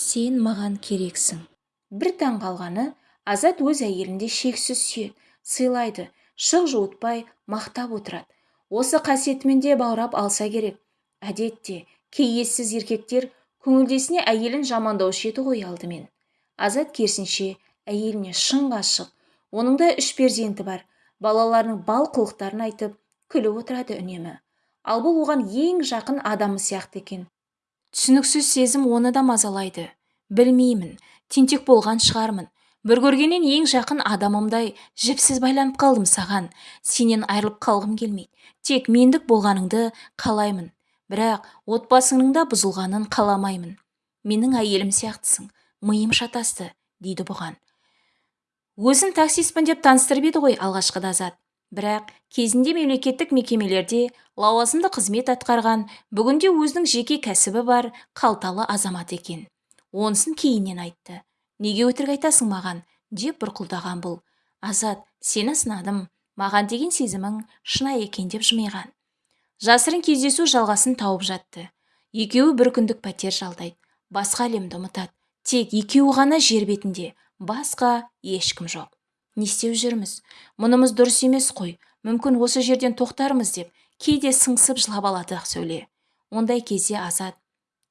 сен маған керексің. Бір таң қалғаны азат өз әйелінде шексіз сүйеді сыйлайды шық жуытпай мақтап отырады. Осы қасиетімен де баурап алса керек. Әдетте кей ессіз еркектер көңілдесіне әйелін жамандаушы еді ғой алдымен. Азат керісінше әйеліне шын ғашық оның да үш перзенті бар. Балаларының бал қылықтарын айтып күліп отырады үнемі. Ал бұл оған ең жақын адамы сияқты екен. Түсініксіз сезім оны да мазалайды. Білмеймін тентек болған шығармын. Бір көргеннен ең жақын адамымдай жіпсіз байланып қалдым саған. Сенен айырылып қалғым келмейді. Тек мендік болғаныңды қалаймын. Бірақ отбасыңның да бұзылғанын қаламаймын. Менің әйелім сияқтысың. Миым шатасты дейді бұған. Өзін таксистпін деп таныстырып еді ғой алғашқыда азат. Бірақ кезінде мемлекеттік мекемелерде лауазымды қызмет атқарған бүгінде өзінің жеке кәсібі бар қалталы азамат екен. Онысын кейіннен айтты. Неге өтірік айтасың маған? деп бұрқылдаған бұл. Азат сені сынадым. Маған деген сезімің шынайы екен деп жымиған. Жасырын кездесу жалғасын тауып жатты. Екеуі бір күндік пәтер жалдайды. Басқа әлемді ұмытады. Тек екеуі ғана жер бетінде. Басқа ешкім жоқ. Не істеп жүрміз. Мұнымыз дұрыс емес қой. Мүмкін осы жерден тоқтармыз деп кейде сыңсып жылап алады ақсәуле. Ондай кезде азат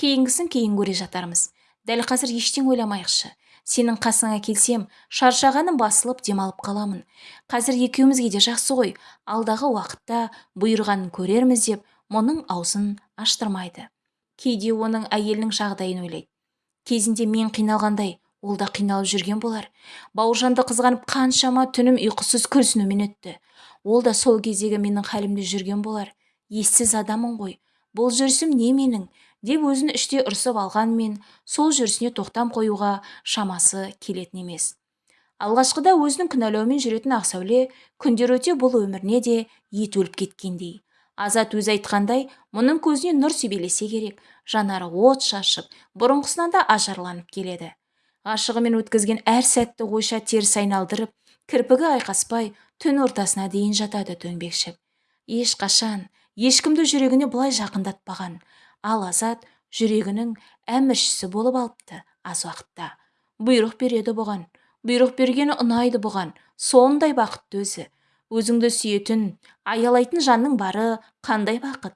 кейінгісін кейін көре жатармыз. Дәл қазір ештеңе ойламайықшы. Сенің қасыңа келсем шаршағаным басылып демалып қаламын. Қазір екеумізге де жақсы ғой. Алдағы уақытта бұйырғанын көрерміз деп мұның аузын аштырмайды. Кейде оның әйелінің жағдайын ойлайды. Кезінде мен қиналғандай ол да қиналып жүрген болар. Бауыржанды қызғанып қаншама түнім ұйқысыз күрсінумен өтті. Ол да сол кездегі менің хәлімде жүрген болар. Ессіз адамын ғой. Бұл жүрісім не менің? деп өзін іштей ұрсып алғанмен сол жүрісіне тоқтам қоюға шамасы келетін емес. Алғашқыда өзінің кінәлаумен жүретін ақсәуле күндер өте бұл өміріне де ет өліп кеткендей. Азат өзі айтқандай мұның көзіне нұр себелесе керек. Жанары от шашып бұрынғысынан да ажарланып келеді. Ғашығымен өткізген әр сәтті ойша теріс айналдырып кірпігі айқаспай түн ортасына дейін жатады дөңбекшіп. Ешқашан ешкімді жүрегіне бұлай жақындатпаған. Ал азат жүрегінің әміршісі болып алыпты аз уақытта. Бұйрық береді бұған бұйрық бергені ұнайды бұған. Сондай бақытты өзі. Өзіңді сүйетін аялайтын жанның бары қандай бақыт?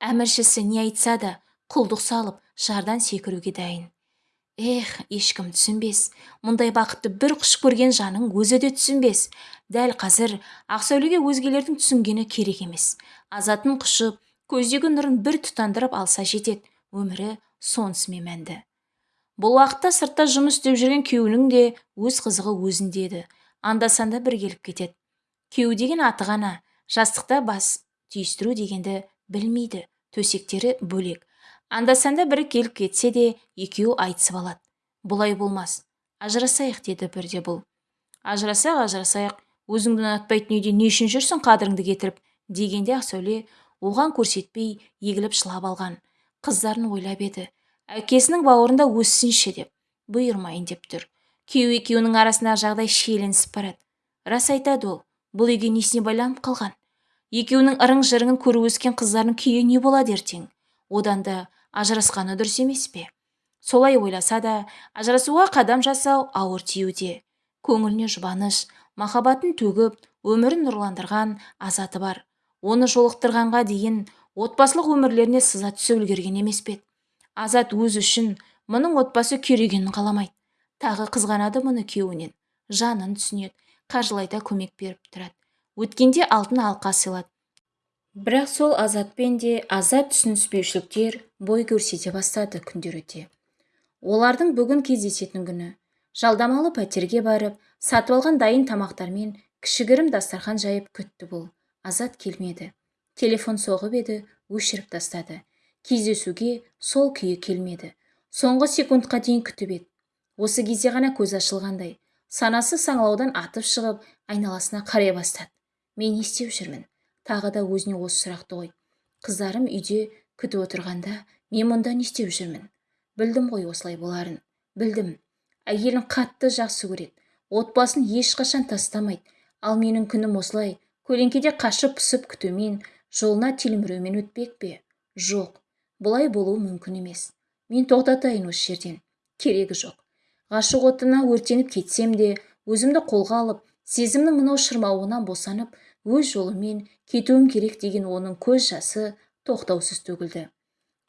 Әміршісі не айтса да құлдық салып жардан секіруге дайын. Эх ешкім түсінбес. Мұндай бақытты бір құш көрген жаның өзі де түсінбес. Дәл қазір ақсәулеге өзгелердің түсінгені керек емес. Азатын құшып көздегі нұрын бір тұтандырып алса жетеді. Өмірі сонысымен мәнді. Бұл уақытта сыртта жұмыс істеп жүрген күйеуінің де өз қызығы өзінде еді. Анда санда бір келіп кетеді. Күйеу деген аты ғана жастықта бас түйістіру дегенді білмейді. Төсектері бөлек. Анда-санда бірі келіп кетсе де екеуі айтысып алады. Бұлай болмас. Ажырасайық деді бірде бұл. Ажырасақ ажырасайық. Өзіңді ұнатпайтын үйде не үшін жүрсің қадіріңді кетіріп? Дегенде ақсәуле оған көрсетпей егіліп жылап алған. Қыздарын ойлап еді. Әкесінің бауырында өссінші деп. Бұйырмайын деп тұр. Күйеу екеуінің арасындағы жағдай шиеленісіп барады. Рас айтады ол бұл үйге несіне байланып қалған? Екеуінің ырың жырыңын көріп өскен қыздарының күйі не болады ертең? Одан да ажырасқаны дұрыс емес пе? Солай ойласа да ажырасуға қадам жасау ауыр тиюде. Көңіліне жұбаныш махаббатын төгіп өмірін нұрландырған азаты бар. Оны жолықтырғанға дейін отбасылық өмірлеріне сыза түсе үлгерген емес пе? Азат өзі үшін мұның отбасы күйрегенін қаламайды. Тағы қызғанады мұны күйеуінен. Жанын түсінеді қаржылай да көмек беріп тұрады. Өткенде алтын алқа сыйлады. Бірақ сол азатпен де азат түсініспеушіліктер бой көрсете бастады күндер өте. Олардың бүгін кездесетін күні жалдамалы пәтерге барып сатып алған дайын тамақтармен кішігірім дастархан жайып күтті бұл. Азат келмеді. Телефон соғып еді өшіріп тастады. Кездесуге сол күйі келмеді. Соңғы секундқа дейін күтіп еді. Осы кезде ғана көз ашылғандай санасы саңлаудан атып шығып айналасына қарай бастады. Мен не істеп жүрмін тағы да өзіне осы сұрақты қойды қыздарым үйде күтіп отырғанда мен мұнда не істеп жүрмін? Білдім ғой осылай боларын. Білдім. Әйелін қатты жақсы көреді. Отбасын ешқашан тастамайды. Ал менің күнім осылай. Көлеңкеде қашып пысып күтумен жолына телмірумен өтпек пе? Жоқ. Бұлай болуы мүмкін емес. Мен тоқтатайын осы жерден. Керегі жоқ. Ғашық отына өртеніп кетсем де өзімді қолға алып сезімнің мынау шырмауынан босанып өз жолыммен кетуім керек деген оның көз жасы тоқтаусыз төгілді.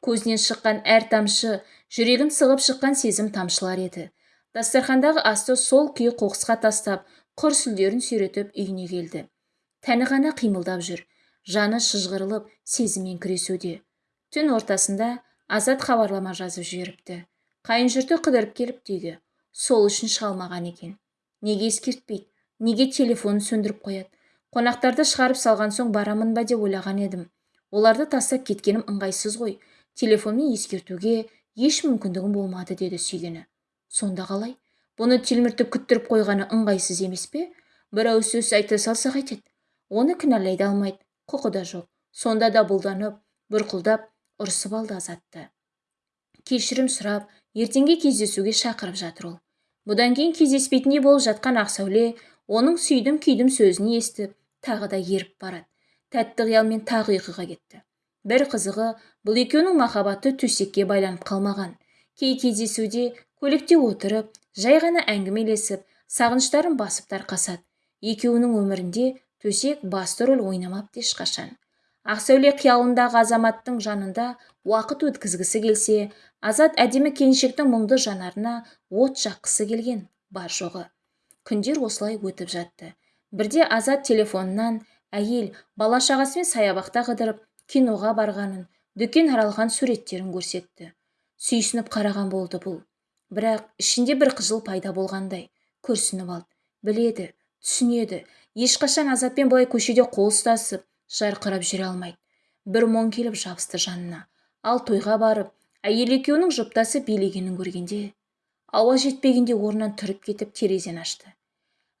Көзінен шыққан әр тамшы жүрегін сығып шыққан сезім тамшылар еді. Дастархандағы асты сол күйі қоқысқа тастап құр сүлдерін сүйретіп үйіне келді. Тәні ғана қимылдап жүр жаны шыжғырылып сезіммен күресуде. Түн ортасында азат хабарлама жазып жіберіпті. Қайын жұрты қыдырып келіпті үйге сол үшін шыға екен. Неге ескертпейді? Неге телефонын сөндіріп қояды? Қонақтарды шығарып салған соң барамын ба деп ойлаған едім. Оларды тастап кеткенім ыңғайсыз ғой. Телефонмен ескертуге еш мүмкіндігім болмады деді сүйгені. Сонда қалай? Бұны телміртіп күттіріп қойғаны ыңғайсыз емес пе? Бір ауыз сөз айта салса қайтеді оны кінәлай да алмайды. Құқы да жоқ. Сонда да бұлданып бұрқылдап ұрсып алды азатты. Кешірім сұрап ертеңге кездесуге шақырып жатыр ол. Бұдан кейін кездеспейтіндей болып жатқан ақсәуле оның сүйдім күйдім сөзін естіп тағы да еріп барады. Тәтті қиялмен тағы ұйқыға кетті. Бір қызығы бұл екеуінің махаббаты төсекке байланып қалмаған кей кездесуде көлікте отырып жай ғана әңгімелесіп сағыныштарын басып тарқасады. Екеуінің өмірінде төсек басты рөл ойнамапты ешқашан. Ақсәуле қиялындағы азаматтың жанында уақыт өткізгісі келсе азат әдемі келіншектің мұңды жанарына от жаққысы келген бар жоғы. Күндер осылай өтіп жатты. Бірде азат телефонынан әйел бала шағасымен саябақта қыдырып киноға барғанын дүкен аралған суреттерін көрсетті сүйсініп қараған болды бұл. Бірақ ішінде бір қыжыл пайда болғандай күрсініп алды. Біледі түсінеді. Ешқашан азатпен былай көшеде қол ұстасып жарқырап жүре алмайды. Бір мұң келіп жабысты жанына. Ал тойға барып әйел екеуінің жұптасып билегенін көргенде ауа жетпегенде орнынан тұрып кетіп терезені ашты.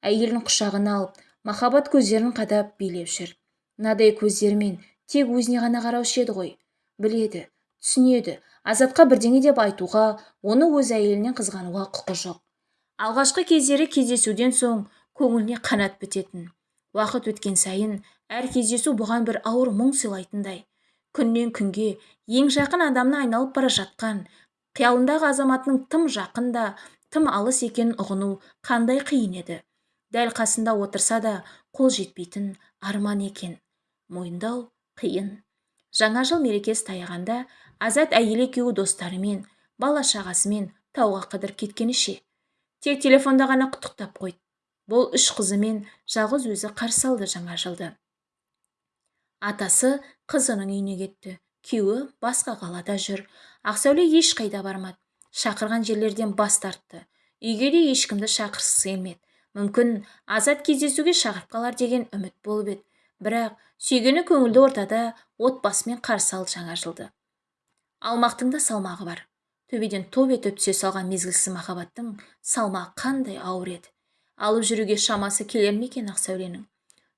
Әйелін құшағына алып махаббат көздерін қадап билеп жүр. Мынадай көздермен тек өзіне ғана қараушы еді ғой. Біледі түсінеді азатқа бірдеңе деп айтуға оны өз әйелінен қызғануға құқы жоқ. Алғашқы кездері кездесуден соң көңіліне қанат бітетін. Уақыт өткен сайын әр кездесу бұған бір ауыр мұң сыйлайтындай. Күннен күнге ең жақын адамына айналып бара жатқан қиялындағы азаматының тым жақын да тым алыс екенін ұғыну қандай қиын еді? Дәл қасында отырса да қол жетпейтін арман екен. Мойындау қиын. Жаңа жыл мерекесі таяғанда азат әйел екеуі достарымен бала шағасымен тауға қыдырып кеткені ше тек телефонда ғана құттықтап қойды. Бұл үш қызымен жалғыз өзі қарсы алды жаңа жылды. Атасы қызының үйіне кетті. Күйеуі басқа қалада жүр. Ақсәуле ешқайда бармады. Шақырған жерлерден бас тартты. Үйге де ешкімді шақырғысы келмеді. Мүмкін азат кездесуге шақырып қалар деген үміт болып еді. Бірақ сүйгені көңілді ортада отбасымен қарсы алды жаңа жылды алмақтың да салмағы бар. Төбеден топ етіп түсе салған мезгілсіз махаббаттың салмағы қандай ауыр еді. Алып жүруге шамасы келер ме екен ақсәуленің?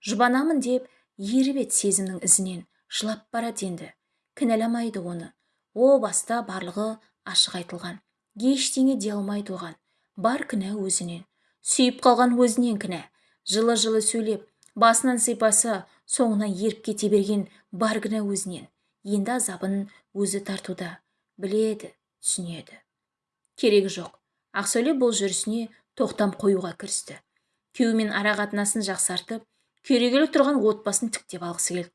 Жұбанамын деп еріп еді сезімнің ізінен. Жылап барады енді. Кінәламайды оны. О баста барлығы ашық айтылған. Ештеңе де алмайды оған. Бар кінә өзінен. Сүйіп қалған өзінен кінә. Жылы жылы сөйлеп басынан сипаса соңынан еріп кете берген бар кінә өзінен. Енді азабын өзі тартуда біледі түсінеді. Керегі жоқ. Ақсәуле бұл жүрісіне тоқтам қоюға кірісті. Күйеуімен ара қатынасын жақсартып керегелі тұрған отбасын тіктеп алғысы келді.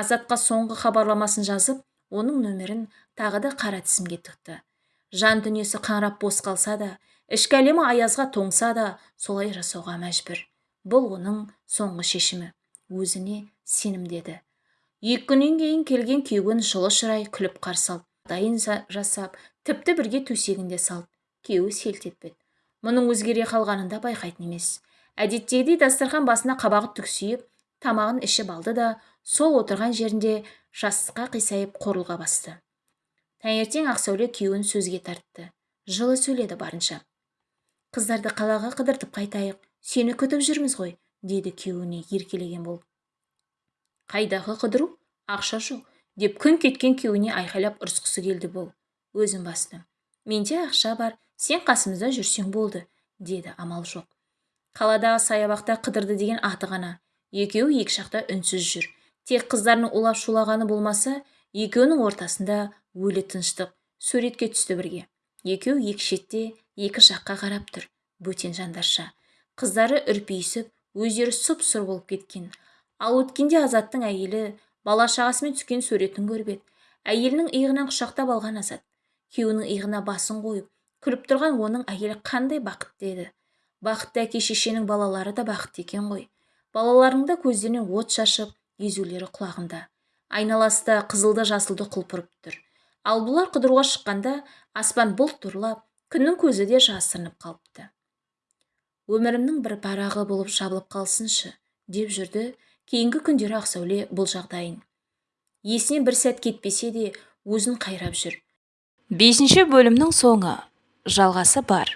Азатқа соңғы хабарламасын жазып оның нөмірін тағы да қара тізімге тықты. Жан дүниесі қаңырап бос қалса да ішкі әлемі аязға тоңса да солай жасауға мәжбүр. Бұл оның соңғы шешімі. Өзіне сенімдеді. Екі күннен кейін келген күйеуін жылы шырай күліп қарсы алды. Дайын жасап тіпті бірге төсегінде салды. Күйеуі селт етпеді. Мұның өзгере қалғанын да байқайтын емес. Әдеттегідей дастархан басына қабағы түксиіп тамағын ішіп алды да сол отырған жерінде жастыққа қисайып қорылға басты. Таңертең ақсәуле күйеуін сөзге тартты. Жылы сөйледі барынша. Қыздарды қалаға қыдыртып қайтайық. Сені күтіп жүрміз ғой деді күйеуіне еркелеген болып. Қайдағы қыдыру? Ақша жоқ деп күн кеткен күйеуіне айқайлап ұрысқысы келді бұл. Өзін басты менде ақша бар сен қасымызда жүрсең болды деді амал жоқ. Қаладағы саябақта қыдырды деген аты ғана. Екеуі екі жақта үнсіз жүр. Тек қыздарының улап шулағаны болмаса екеуінің ортасында өлі тыныштық суретке түсті бірге. Екеу екі шетте екі жаққа қарап тұр бөтен жандарша. Қыздары үрпиісіп өздері сұп-сұр болып кеткен. Ал өткенде азаттың әйелі бала-шағасымен түскен суретін көріп еді. Әйелінің иығынан құшақтап алған азат. Күйеуінің иығына басын қойып күліп тұрған оның әйелі қандай бақытты еді бақытты әке-шешенің балалары да бақытты екен ғой. Балаларының да көздерінен от шашып езулері құлағында. Айналасы қызылды жасылды құлпырып тұр. Ал бұлар қыдыруға шыққанда аспан бұлт торлап күннің көзі де жасырынып қалыпты. Өмірімнің бір парағы болып жабылып қалсыншы деп жүрді. Кейінгі күндері ақсәуле бұл жағдайын. Есінен бір сәт кетпесе де өзін қайрап жүр. Бесінші бөлімнің соңы. Жалғасы бар.